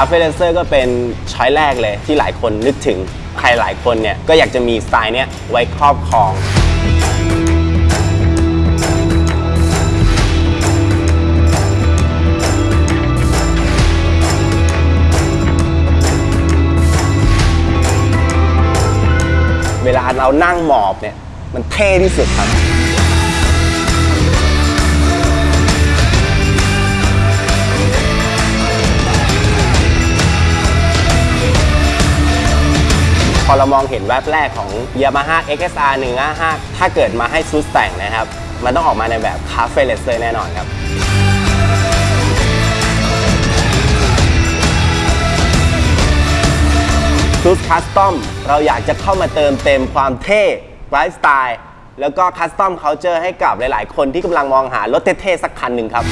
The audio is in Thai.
าเฟ่เลนเซอร์ก็เป็นช้อยแรกเลยที่หลายคนนึกถึง ใครหลายคนเนี่ยก็อยากจะมีสไตล์เนี้ยไว้ครอบครองเวลาเรานั่งหมอบเนี่ย มันเท่ที่สุดครับ พอเรามองเห็นแวบแรกของ Yamaha XSR 155ถ้าเกิดมาให้ซูสแต่งนะครับ มันต้องออกมาในแบบ cafe racer แน่นอนครับ Zeus Custom เราอยากจะเข้ามาเติมเต็มความเท่ไลฟ์สไตล์แล้วก็ custom culture ให้กับหลาย ๆ คนที่กำลังมองหารถเท่ ๆ สักคันหนึ่งครับ